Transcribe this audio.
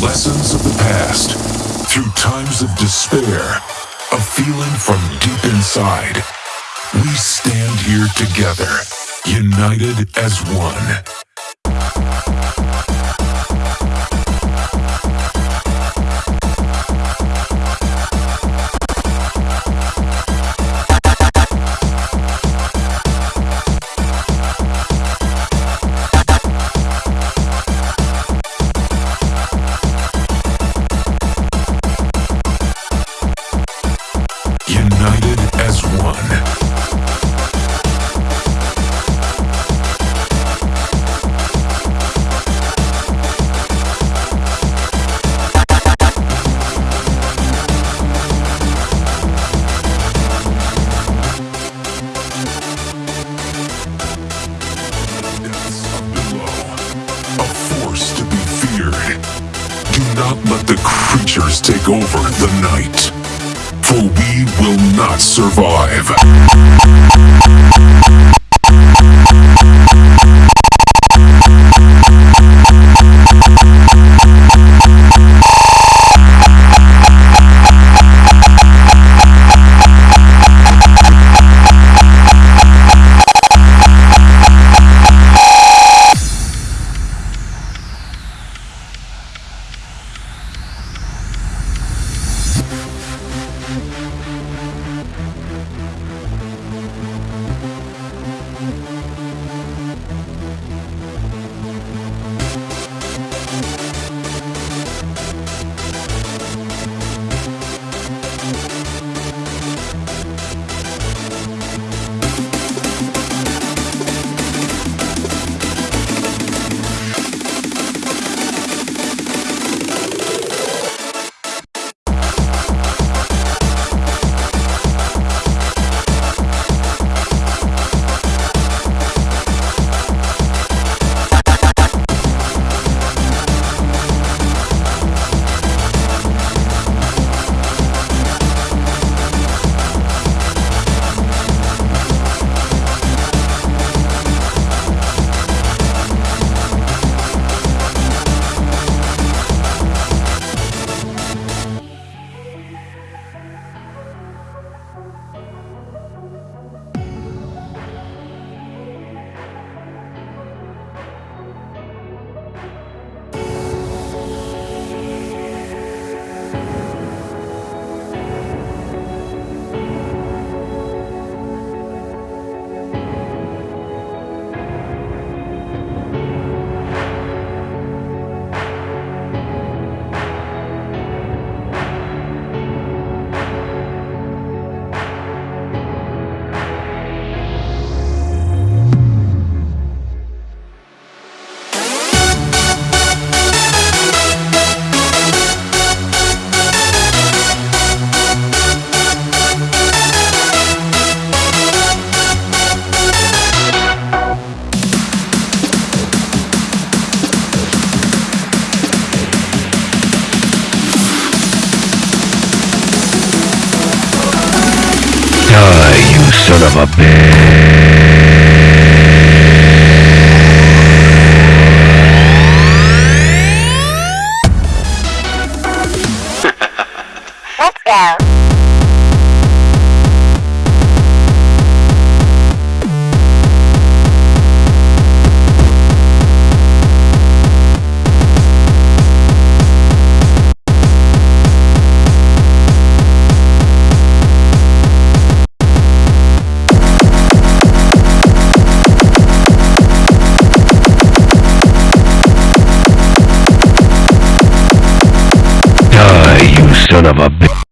lessons of the past, through times of despair, a feeling from deep inside. We stand here together, united as one. Let the creatures take over the night for we will not survive. Son of a bitch! Let's go. Son of a bitch!